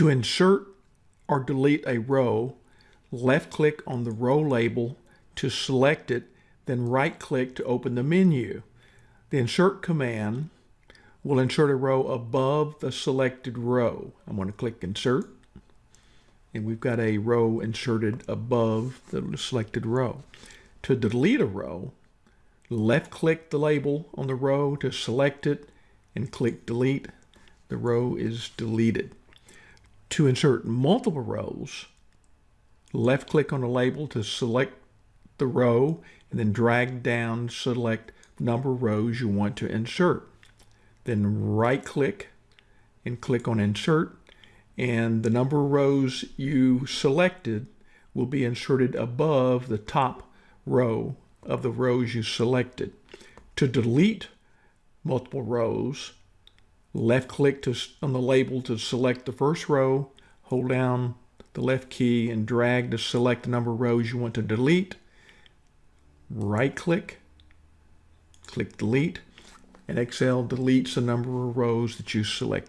To insert or delete a row, left click on the row label to select it, then right click to open the menu. The insert command will insert a row above the selected row. I'm going to click insert and we've got a row inserted above the selected row. To delete a row, left click the label on the row to select it and click delete. The row is deleted. To insert multiple rows, left click on the label to select the row and then drag down select number of rows you want to insert. Then right click and click on insert and the number of rows you selected will be inserted above the top row of the rows you selected. To delete multiple rows, left click to, on the label to select the first row, hold down the left key and drag to select the number of rows you want to delete. Right click, click delete, and Excel deletes the number of rows that you select.